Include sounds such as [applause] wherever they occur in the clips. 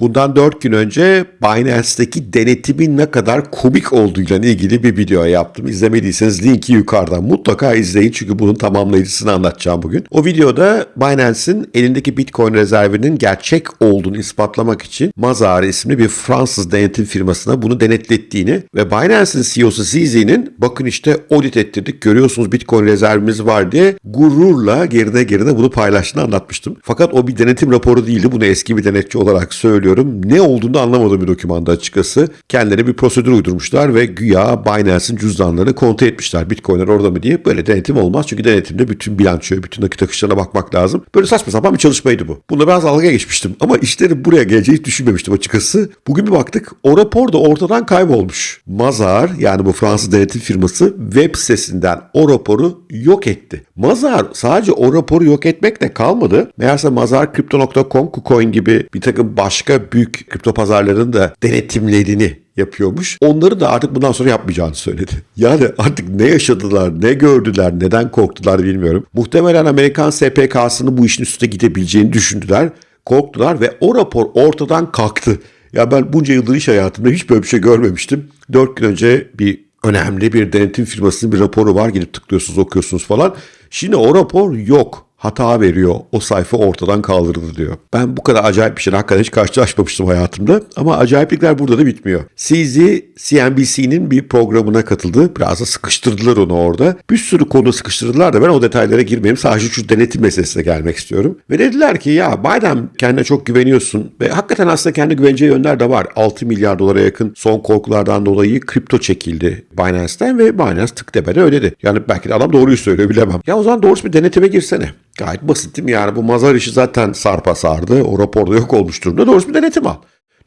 Bundan 4 gün önce Binance'deki denetimin ne kadar komik olduğuyla ilgili bir video yaptım. İzlemediyseniz linki yukarıdan mutlaka izleyin çünkü bunun tamamlayıcısını anlatacağım bugün. O videoda Binance'in elindeki Bitcoin rezervinin gerçek olduğunu ispatlamak için Mazar isimli bir Fransız denetim firmasına bunu denetlettiğini ve Binance'in CEO'su CZ'nin bakın işte audit ettirdik görüyorsunuz Bitcoin rezervimiz var diye gururla geride geride bunu paylaştığını anlatmıştım. Fakat o bir denetim raporu değildi. Bunu eski bir denetçi olarak söylüyorum. Ne olduğunu anlamadığım bir dokümanda açıkçası. Kendileri bir prosedür uydurmuşlar ve güya Binance'in cüzdanlarını kontrol etmişler. Bitcoin'ler orada mı diye. Böyle denetim olmaz. Çünkü denetimde bütün bilançoya, bütün nakit akışlarına bakmak lazım. Böyle saçma sapan bir çalışmaydı bu. Bunda biraz dalga geçmiştim. Ama işlerin buraya geleceği hiç düşünmemiştim açıkçası. Bugün bir baktık. O rapor da ortadan kaybolmuş. Mazar yani bu Fransız denetim firması web sitesinden o raporu yok etti. Mazar sadece o raporu yok etmekle kalmadı. Meğerse Mazar Crypto.com, KuCoin gibi bir takım başka büyük kripto pazarların da denetimlerini yapıyormuş. Onları da artık bundan sonra yapmayacağını söyledi. [laughs] Yani artık ne yaşadılar, ne gördüler, neden korktular bilmiyorum. Muhtemelen Amerikan SPK'sının bu işin üstüne gidebileceğini düşündüler, korktular ve o rapor ortadan kalktı. Ya ben bunca yıldır iş hayatımda hiç böyle bir şey görmemiştim. Dört gün önce bir önemli bir denetim firmasının bir raporu var. Gidip tıklıyorsunuz, okuyorsunuz falan. Şimdi o rapor yok hata veriyor. O sayfa ortadan kaldırıldı diyor. Ben bu kadar acayip bir şeyle hakikaten hiç karşılaşmamıştım hayatımda. Ama acayiplikler burada da bitmiyor. CZ CNBC'nin bir programına katıldı. Biraz da sıkıştırdılar onu orada. Bir sürü konu sıkıştırdılar da ben o detaylara girmeyeyim. Sadece şu denetim meselesine gelmek istiyorum. Ve dediler ki ya Biden kendine çok güveniyorsun. Ve hakikaten aslında kendi güveneceği yönler de var. 6 milyar dolara yakın son korkulardan dolayı kripto çekildi Binance'ten ve Binance tık tepede ödedi. Yani belki de adam doğruyu söylüyor bilemem. Ya o zaman doğrusu bir denetime girsene. Gayet basit değil mi? Yani bu mazar işi zaten sarpa sardı. O raporda yok olmuş durumda. Doğrusu bir denetim al.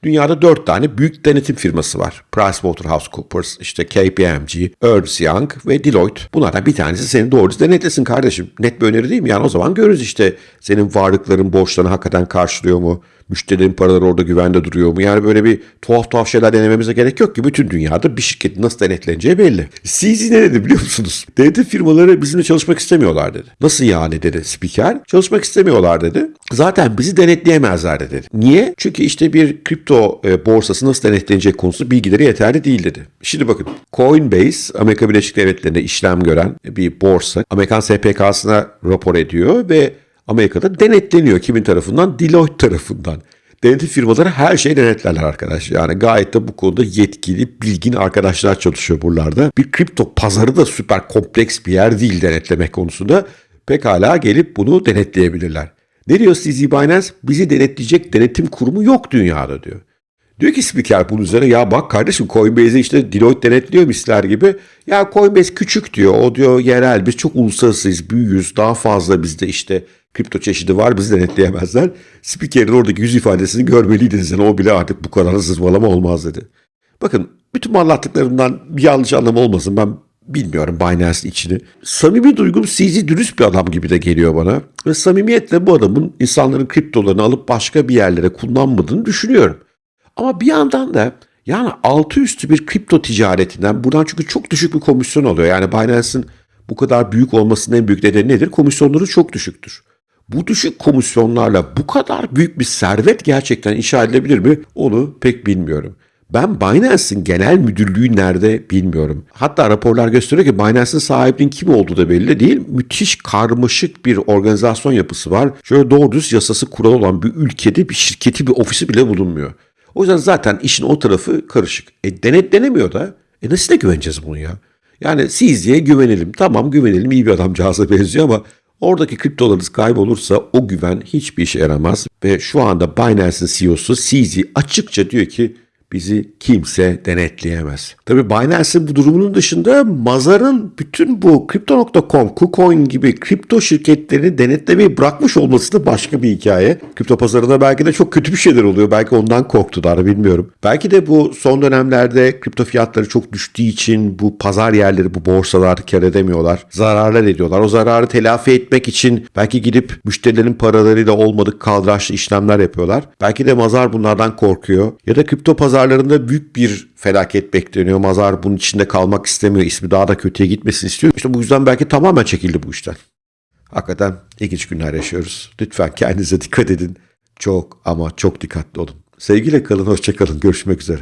Dünyada dört tane büyük denetim firması var. PricewaterhouseCoopers, işte KPMG, Ernst Young ve Deloitte. Bunlardan bir tanesi seni doğrusu denetlesin kardeşim. Net bir öneri değil mi? Yani o zaman görürüz işte senin varlıkların borçlarını hakikaten karşılıyor mu? Müşterilerin paraları orada güvende duruyor mu? Yani böyle bir tuhaf tuhaf şeyler denememize gerek yok ki. Bütün dünyada bir şirketin nasıl denetleneceği belli. CZ ne dedi biliyor musunuz? Denetim firmaları bizimle çalışmak istemiyorlar dedi. Nasıl yani dedi spiker. Çalışmak istemiyorlar dedi. Zaten bizi denetleyemezler dedi. Niye? Çünkü işte bir kripto e, borsası nasıl denetlenecek konusu bilgileri yeterli değil dedi. Şimdi bakın Coinbase Amerika Birleşik Devletleri'nde işlem gören bir borsa. Amerikan SPK'sına rapor ediyor ve Amerika'da denetleniyor kimin tarafından? Deloitte tarafından. Denetim firmaları her şeyi denetlerler arkadaş. Yani gayet de bu konuda yetkili, bilgin arkadaşlar çalışıyor buralarda. Bir kripto pazarı da süper kompleks bir yer değil denetlemek konusunda. Pekala gelip bunu denetleyebilirler. Ne diyor CZ Binance? Bizi denetleyecek denetim kurumu yok dünyada diyor. Diyor ki spiker bunun üzerine ya bak kardeşim Coinbase'i işte Deloitte denetliyor misler gibi. Ya Coinbase küçük diyor. O diyor yerel biz çok uluslararasıyız büyüyüz daha fazla bizde işte kripto çeşidi var bizi denetleyemezler. Spikerin oradaki yüz ifadesini görmeliydiniz. Yani o bile artık bu kadar zırvalama olmaz dedi. Bakın bütün anlattıklarımdan bir yanlış anlam olmasın ben bilmiyorum Binance'in içini. Samimi duygum CZ dürüst bir adam gibi de geliyor bana. Ve samimiyetle bu adamın insanların kriptolarını alıp başka bir yerlere kullanmadığını düşünüyorum. Ama bir yandan da yani altı üstü bir kripto ticaretinden buradan çünkü çok düşük bir komisyon oluyor. Yani Binance'in bu kadar büyük olmasının en büyük nedeni nedir? Komisyonları çok düşüktür. Bu düşük komisyonlarla bu kadar büyük bir servet gerçekten inşa edilebilir mi? Onu pek bilmiyorum. Ben Binance'in genel müdürlüğü nerede bilmiyorum. Hatta raporlar gösteriyor ki Binance'in sahibinin kim olduğu da belli değil. Müthiş karmaşık bir organizasyon yapısı var. Şöyle doğru düz yasası kural olan bir ülkede bir şirketi bir ofisi bile bulunmuyor. O yüzden zaten işin o tarafı karışık. E denetlenemiyor da. E nasıl da güveneceğiz bunu ya? Yani CZ'ye güvenelim. Tamam güvenelim iyi bir adamcağıza benziyor ama oradaki kriptolarınız kaybolursa o güven hiçbir işe yaramaz. Ve şu anda Binance'in CEO'su CZ açıkça diyor ki bizi kimse denetleyemez. Tabi Binance'in bu durumunun dışında Mazar'ın bütün bu Crypto.com, KuCoin gibi kripto şirketlerini denetlemeyi bırakmış olması da başka bir hikaye. Kripto pazarında belki de çok kötü bir şeyler oluyor. Belki ondan korktular bilmiyorum. Belki de bu son dönemlerde kripto fiyatları çok düştüğü için bu pazar yerleri, bu borsalar kar edemiyorlar. Zararlar ediyorlar. O zararı telafi etmek için belki gidip müşterilerin paralarıyla olmadık kaldıraçlı işlemler yapıyorlar. Belki de Mazar bunlardan korkuyor. Ya da kripto pazar pazarlarında büyük bir felaket bekleniyor. Mazar bunun içinde kalmak istemiyor. İsmi daha da kötüye gitmesini istiyor. İşte bu yüzden belki tamamen çekildi bu işten. Hakikaten ilginç günler yaşıyoruz. Lütfen kendinize dikkat edin. Çok ama çok dikkatli olun. Sevgiyle kalın, hoşça kalın. Görüşmek üzere.